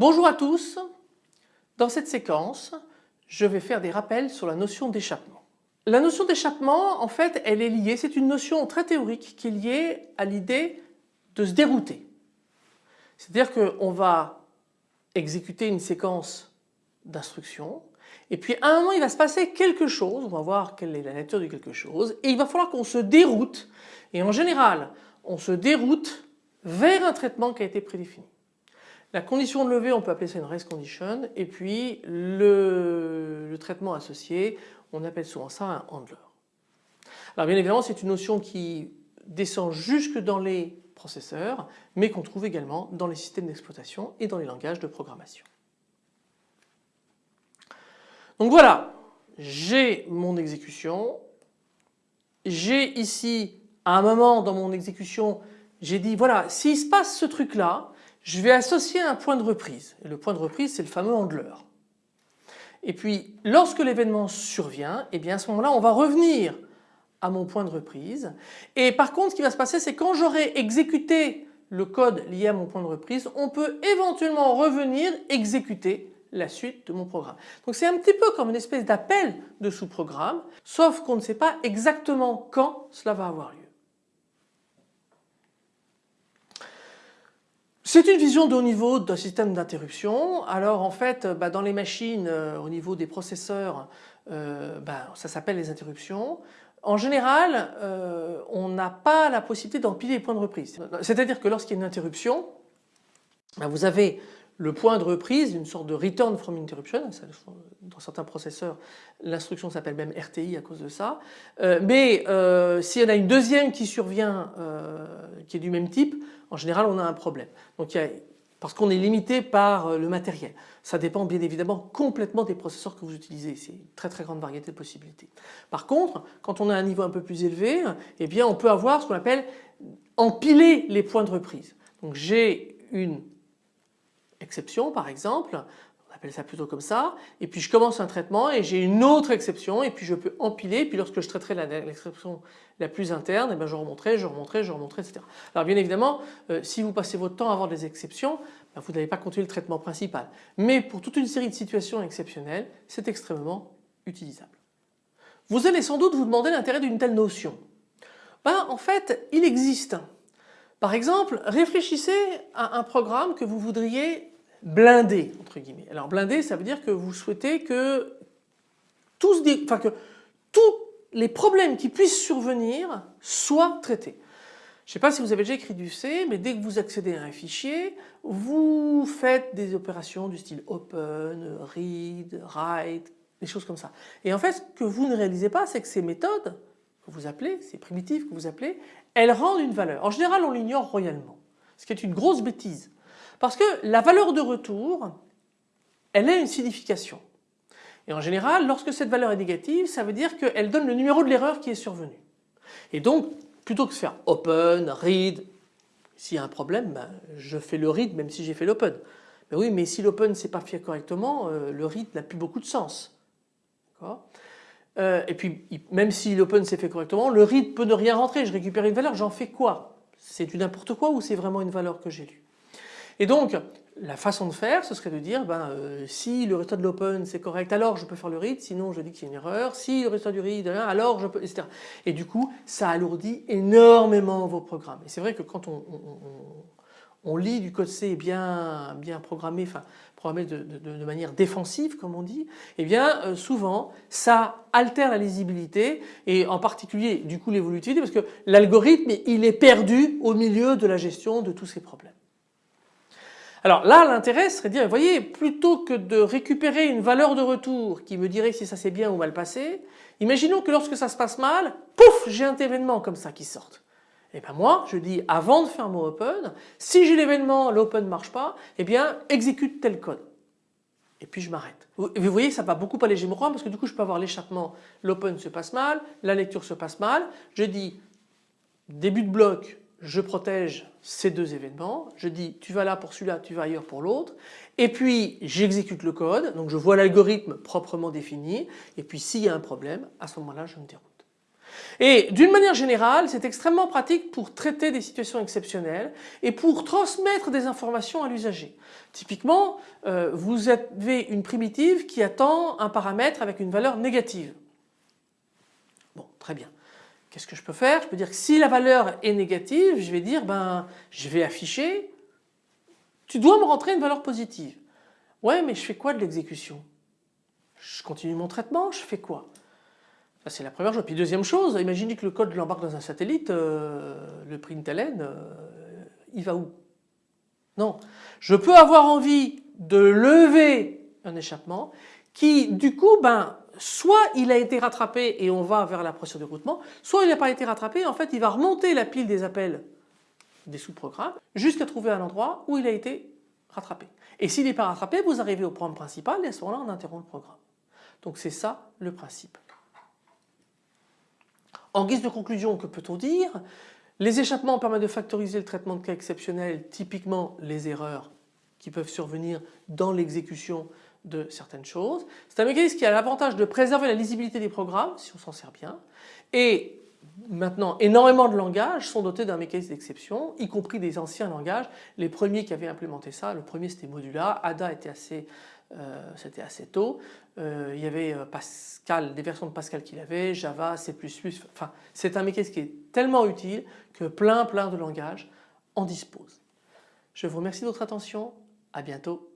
Bonjour à tous, dans cette séquence je vais faire des rappels sur la notion d'échappement. La notion d'échappement en fait elle est liée, c'est une notion très théorique qui est liée à l'idée de se dérouter. C'est-à-dire qu'on va exécuter une séquence d'instructions et puis à un moment il va se passer quelque chose, on va voir quelle est la nature de quelque chose et il va falloir qu'on se déroute et en général on se déroute vers un traitement qui a été prédéfini. La condition de levée on peut appeler ça une race condition et puis le, le traitement associé on appelle souvent ça un handler. Alors bien évidemment c'est une notion qui descend jusque dans les processeurs mais qu'on trouve également dans les systèmes d'exploitation et dans les langages de programmation. Donc voilà, j'ai mon exécution, j'ai ici à un moment dans mon exécution j'ai dit voilà s'il se passe ce truc là je vais associer un point de reprise le point de reprise c'est le fameux handler. Et puis lorsque l'événement survient et eh bien à ce moment-là on va revenir à mon point de reprise et par contre ce qui va se passer c'est quand j'aurai exécuté le code lié à mon point de reprise on peut éventuellement revenir exécuter la suite de mon programme. Donc c'est un petit peu comme une espèce d'appel de sous-programme, sauf qu'on ne sait pas exactement quand cela va avoir lieu. C'est une vision de haut niveau d'un système d'interruption. Alors en fait, bah, dans les machines, euh, au niveau des processeurs, euh, bah, ça s'appelle les interruptions. En général, euh, on n'a pas la possibilité d'empiler les points de reprise. C'est-à-dire que lorsqu'il y a une interruption, bah, vous avez le point de reprise, une sorte de return from interruption, dans certains processeurs l'instruction s'appelle même RTI à cause de ça, euh, mais euh, s'il y en a une deuxième qui survient euh, qui est du même type, en général on a un problème. Donc parce qu'on est limité par le matériel. Ça dépend bien évidemment complètement des processeurs que vous utilisez, c'est une très très grande variété de possibilités. Par contre, quand on a un niveau un peu plus élevé, eh bien on peut avoir ce qu'on appelle empiler les points de reprise. Donc j'ai une exception par exemple, on appelle ça plutôt comme ça, et puis je commence un traitement et j'ai une autre exception et puis je peux empiler, puis lorsque je traiterai l'exception la, plus interne, et eh bien je remonterai, je remonterai, je remonterai, etc. Alors bien évidemment, euh, si vous passez votre temps à avoir des exceptions, ben, vous n'allez pas continuer le traitement principal. Mais pour toute une série de situations exceptionnelles, c'est extrêmement utilisable. Vous allez sans doute vous demander l'intérêt d'une telle notion. Ben, en fait, il existe. Par exemple, réfléchissez à un programme que vous voudriez blindé entre guillemets. Alors blindé ça veut dire que vous souhaitez que tous, que tous les problèmes qui puissent survenir soient traités. Je ne sais pas si vous avez déjà écrit du C, mais dès que vous accédez à un fichier, vous faites des opérations du style open, read, write, des choses comme ça. Et en fait, ce que vous ne réalisez pas, c'est que ces méthodes que vous appelez, ces primitives que vous appelez, elles rendent une valeur. En général, on l'ignore royalement, ce qui est une grosse bêtise. Parce que la valeur de retour, elle a une signification. Et en général, lorsque cette valeur est négative, ça veut dire qu'elle donne le numéro de l'erreur qui est survenue. Et donc, plutôt que de faire open, read, s'il y a un problème, ben, je fais le read même si j'ai fait l'open. Mais oui, mais si l'open s'est pas fait correctement, euh, le read n'a plus beaucoup de sens. Euh, et puis, même si l'open s'est fait correctement, le read peut ne rien rentrer. Je récupère une valeur, j'en fais quoi? C'est du n'importe quoi ou c'est vraiment une valeur que j'ai lue? Et donc la façon de faire ce serait de dire ben, euh, si le résultat de l'open c'est correct alors je peux faire le read sinon je dis qu'il y a une erreur, si le résultat du read alors je peux etc. Et du coup ça alourdit énormément vos programmes. Et c'est vrai que quand on, lit du code C bien, bien programmé, enfin programmé de, manière défensive comme on dit, eh bien euh, souvent ça altère la lisibilité et en particulier du coup l'évolutivité parce que l'algorithme il est perdu au milieu de la gestion de tous ces problèmes. Alors là l'intérêt serait de dire, vous voyez, plutôt que de récupérer une valeur de retour qui me dirait si ça s'est bien ou mal passé, imaginons que lorsque ça se passe mal, pouf, j'ai un événement comme ça qui sort. Et eh bien moi je dis avant de faire mon open, si j'ai l'événement, l'open ne marche pas, eh bien exécute tel code. Et puis je m'arrête. Vous voyez ça va beaucoup alléger mon programme parce que du coup je peux avoir l'échappement, l'open se passe mal, la lecture se passe mal, je dis début de bloc, je protège ces deux événements, je dis tu vas là pour celui-là, tu vas ailleurs pour l'autre, et puis j'exécute le code, donc je vois l'algorithme proprement défini, et puis s'il y a un problème, à ce moment-là je me déroute. Et d'une manière générale, c'est extrêmement pratique pour traiter des situations exceptionnelles et pour transmettre des informations à l'usager. Typiquement, euh, vous avez une primitive qui attend un paramètre avec une valeur négative. Bon, très bien. Qu'est-ce que je peux faire? Je peux dire que si la valeur est négative, je vais dire ben je vais afficher tu dois me rentrer une valeur positive. Ouais mais je fais quoi de l'exécution? Je continue mon traitement, je fais quoi? C'est la première chose. Puis deuxième chose, imaginez que le code l'embarque dans un satellite, euh, le println, euh, il va où? Non. Je peux avoir envie de lever un échappement qui du coup ben soit il a été rattrapé et on va vers la procédure de routement, soit il n'a pas été rattrapé, en fait il va remonter la pile des appels des sous-programmes jusqu'à trouver un endroit où il a été rattrapé. Et s'il n'est pas rattrapé, vous arrivez au programme principal et à ce moment-là on interrompt le programme. Donc c'est ça le principe. En guise de conclusion, que peut-on dire? Les échappements permettent de factoriser le traitement de cas exceptionnels, typiquement les erreurs qui peuvent survenir dans l'exécution de certaines choses. C'est un mécanisme qui a l'avantage de préserver la lisibilité des programmes si on s'en sert bien et maintenant énormément de langages sont dotés d'un mécanisme d'exception y compris des anciens langages. Les premiers qui avaient implémenté ça, le premier c'était Modula, Ada était assez euh, c'était assez tôt. Euh, il y avait euh, Pascal, des versions de Pascal qu'il avait, Java, C++, enfin c'est un mécanisme qui est tellement utile que plein plein de langages en disposent. Je vous remercie de votre attention, à bientôt.